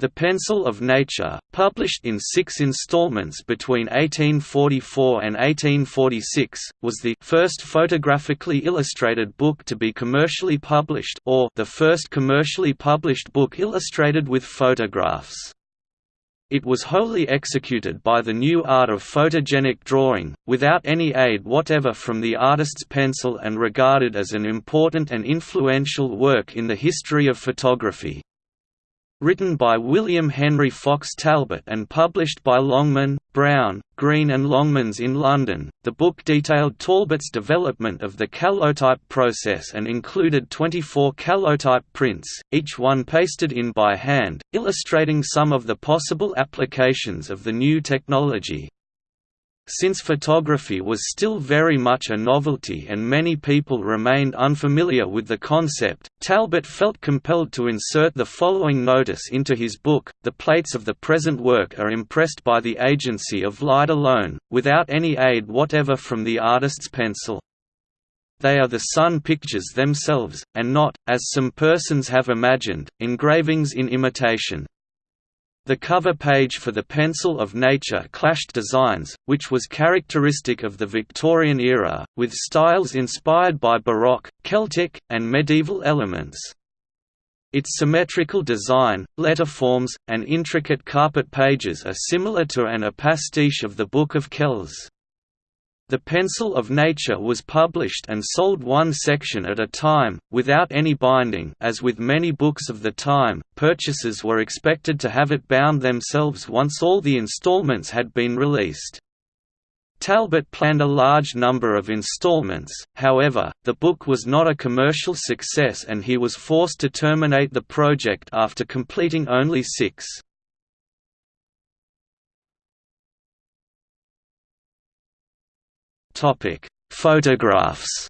The Pencil of Nature, published in six installments between 1844 and 1846, was the first photographically illustrated book to be commercially published or the first commercially published book illustrated with photographs. It was wholly executed by the new art of photogenic drawing, without any aid whatever from the artist's pencil and regarded as an important and influential work in the history of photography. Written by William Henry Fox Talbot and published by Longman, Brown, Green and Longmans in London, the book detailed Talbot's development of the calotype process and included 24 calotype prints, each one pasted in by hand, illustrating some of the possible applications of the new technology. Since photography was still very much a novelty and many people remained unfamiliar with the concept, Talbot felt compelled to insert the following notice into his book, the plates of the present work are impressed by the agency of light alone, without any aid whatever from the artist's pencil. They are the sun pictures themselves, and not, as some persons have imagined, engravings in imitation. The cover page for the Pencil of Nature clashed designs, which was characteristic of the Victorian era, with styles inspired by Baroque, Celtic, and medieval elements. Its symmetrical design, letterforms, and intricate carpet pages are similar to and a pastiche of the Book of Kells. The Pencil of Nature was published and sold one section at a time, without any binding as with many books of the time, purchasers were expected to have it bound themselves once all the installments had been released. Talbot planned a large number of installments, however, the book was not a commercial success and he was forced to terminate the project after completing only six. Topic: Photographs.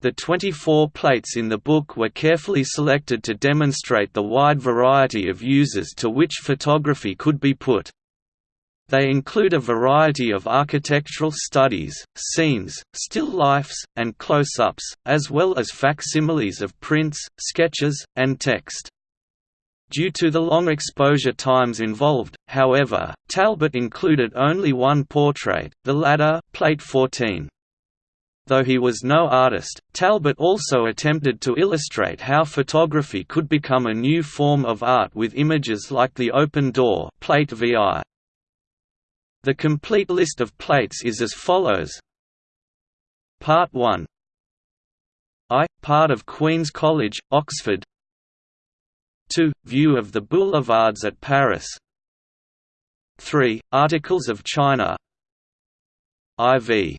The 24 plates in the book were carefully selected to demonstrate the wide variety of uses to which photography could be put. They include a variety of architectural studies, scenes, still lifes, and close-ups, as well as facsimiles of prints, sketches, and text. Due to the long exposure times involved, however, Talbot included only one portrait, The Ladder, Plate 14. Though he was no artist, Talbot also attempted to illustrate how photography could become a new form of art with images like the open door plate VI. The complete list of plates is as follows Part 1 I, part of Queen's College, Oxford 2. View of the boulevards at Paris 3. Articles of China IV.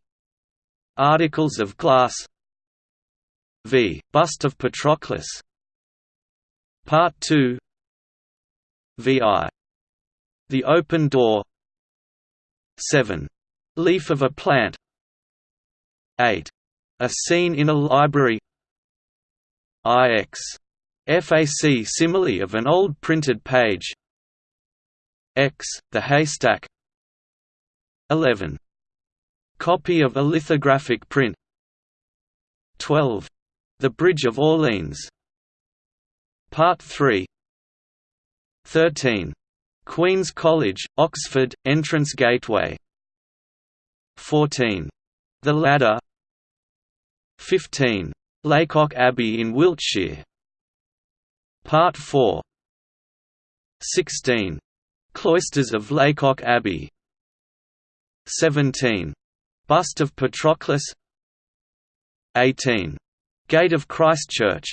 Articles of Glass V. Bust of Patroclus Part 2 VI. The Open Door 7. Leaf of a Plant 8. A Scene in a Library IX Facsimile of an old printed page X, the haystack 11. Copy of a lithographic print 12. The Bridge of Orleans Part 3 13. Queen's College, Oxford, Entrance Gateway 14. The Ladder 15. Lacock Abbey in Wiltshire Part 4 16. Cloisters of Lacock Abbey 17. Bust of Patroclus 18. Gate of Christchurch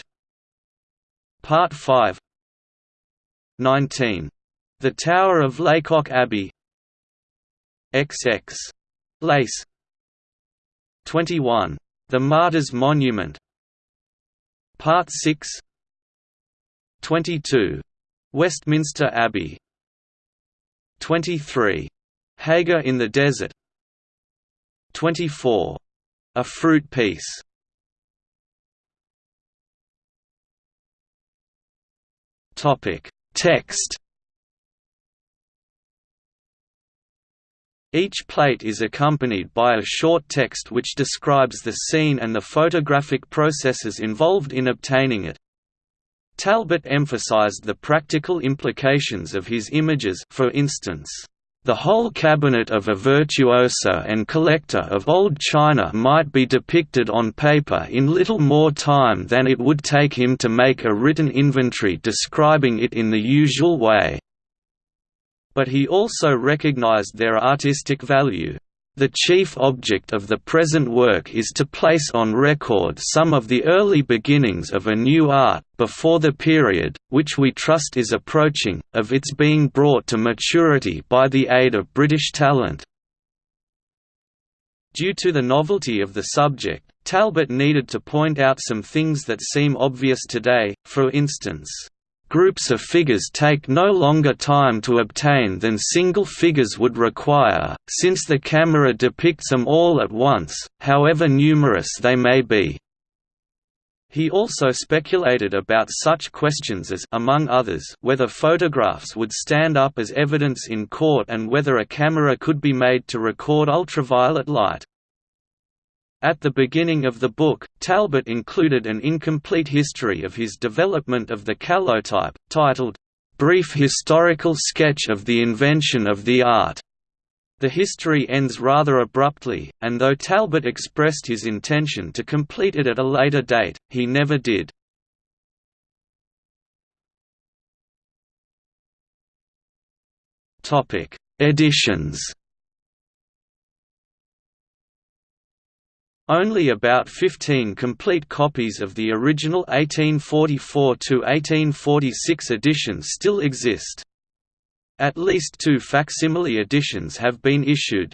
Part 5 19. The Tower of Lacock Abbey XX. Lace 21. The Martyrs Monument Part 6 22. Westminster Abbey 23. Hagar in the Desert 24. A Fruit Piece Text. Each plate is accompanied by a short text which describes the scene and the photographic processes involved in obtaining it. Talbot emphasized the practical implications of his images for instance, the whole cabinet of a virtuoso and collector of old china might be depicted on paper in little more time than it would take him to make a written inventory describing it in the usual way. But he also recognized their artistic value. The chief object of the present work is to place on record some of the early beginnings of a new art, before the period, which we trust is approaching, of its being brought to maturity by the aid of British talent. Due to the novelty of the subject, Talbot needed to point out some things that seem obvious today, for instance, Groups of figures take no longer time to obtain than single figures would require, since the camera depicts them all at once, however numerous they may be. He also speculated about such questions as among others, whether photographs would stand up as evidence in court and whether a camera could be made to record ultraviolet light. At the beginning of the book, Talbot included an incomplete history of his development of the calotype, titled, "'Brief Historical Sketch of the Invention of the Art". The history ends rather abruptly, and though Talbot expressed his intention to complete it at a later date, he never did. Editions Only about 15 complete copies of the original 1844–1846 edition still exist. At least two facsimile editions have been issued.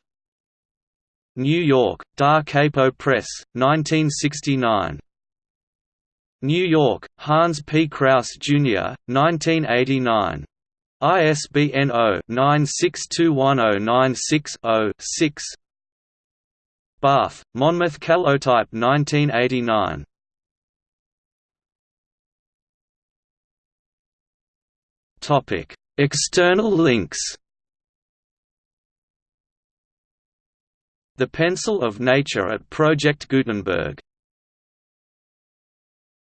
New York, Da Capo Press, 1969. New York, Hans P. Kraus, Jr., 1989. ISBN 0-9621096-0-6 Bath, Monmouth Calotype 1989. Topic: External links. The Pencil of Nature at Project Gutenberg